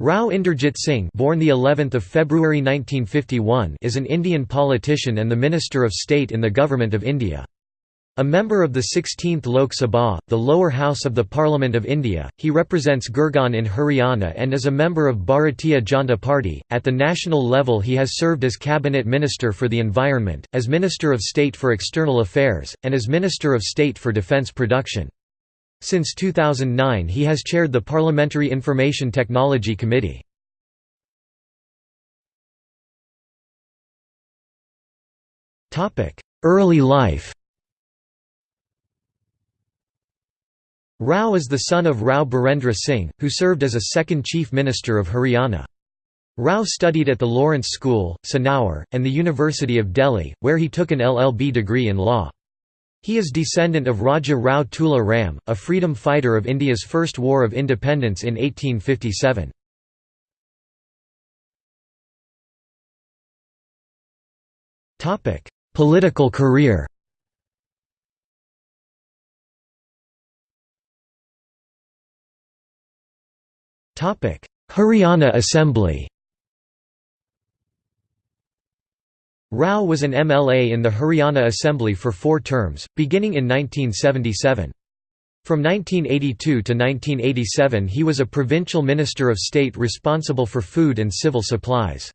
Rao Inderjit Singh born the 11th of February 1951 is an Indian politician and the Minister of State in the Government of India. A member of the 16th Lok Sabha, the lower house of the Parliament of India, he represents Gurgaon in Haryana and is a member of Bharatiya Janata Party. At the national level, he has served as Cabinet Minister for the Environment, as Minister of State for External Affairs, and as Minister of State for Defence Production. Since 2009 he has chaired the Parliamentary Information Technology Committee. Early life Rao is the son of Rao Birendra Singh, who served as a second Chief Minister of Haryana. Rao studied at the Lawrence School, Sanawar, and the University of Delhi, where he took an LLB degree in law. He is descendant of Raja Rao Tula Ram, a freedom fighter of India's First War of Independence in 1857. Political career Haryana Assembly Rao was an MLA in the Haryana Assembly for four terms, beginning in 1977. From 1982 to 1987 he was a provincial minister of state responsible for food and civil supplies.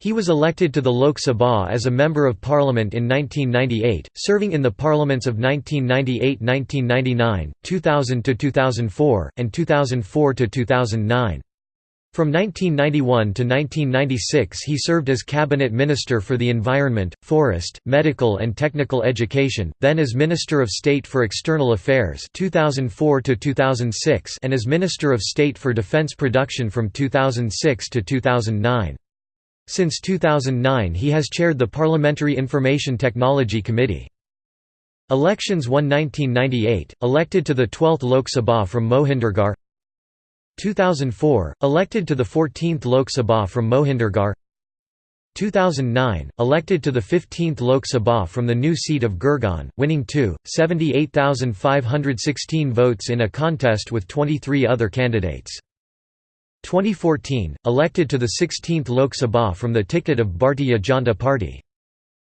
He was elected to the Lok Sabha as a Member of Parliament in 1998, serving in the parliaments of 1998–1999, 2000–2004, and 2004–2009. From 1991 to 1996 he served as Cabinet Minister for the Environment, Forest, Medical and Technical Education, then as Minister of State for External Affairs 2004 to 2006 and as Minister of State for Defence Production from 2006 to 2009. Since 2009 he has chaired the Parliamentary Information Technology Committee. Elections won 1998, elected to the 12th Lok Sabha from Mohindergarh 2004, elected to the 14th Lok Sabha from Mohindergarh 2009, elected to the 15th Lok Sabha from the new seat of Gurgaon, winning 2,78,516 votes in a contest with 23 other candidates. 2014, elected to the 16th Lok Sabha from the ticket of Bharatiya Janata Party.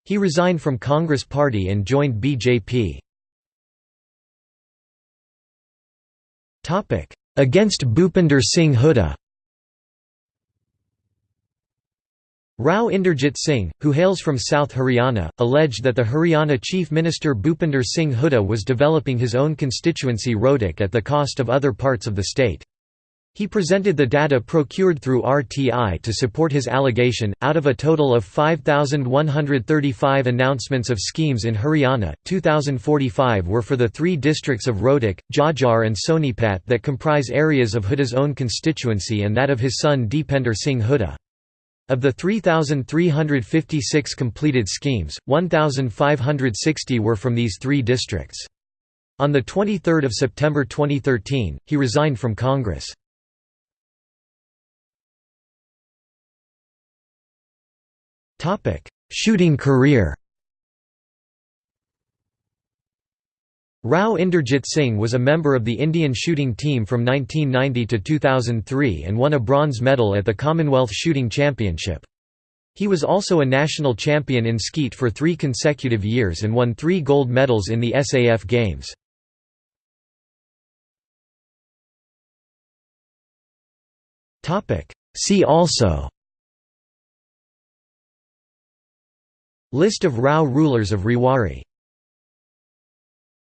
He resigned from Congress Party and joined BJP. Against Bhupinder Singh Hooda Rao Inderjit Singh, who hails from South Haryana, alleged that the Haryana Chief Minister Bhupinder Singh Hooda was developing his own constituency Rohtak at the cost of other parts of the state. He presented the data procured through RTI to support his allegation. Out of a total of 5,135 announcements of schemes in Haryana, 2,045 were for the three districts of Rohtak, Jhajjar, and Sonipat that comprise areas of Hooda's own constituency and that of his son Deepender Singh Hooda. Of the 3,356 completed schemes, 1,560 were from these three districts. On 23 September 2013, he resigned from Congress. Shooting career Rao Inderjit Singh was a member of the Indian shooting team from 1990 to 2003 and won a bronze medal at the Commonwealth Shooting Championship. He was also a national champion in skeet for three consecutive years and won three gold medals in the SAF Games. See also List of Rao rulers of Rewari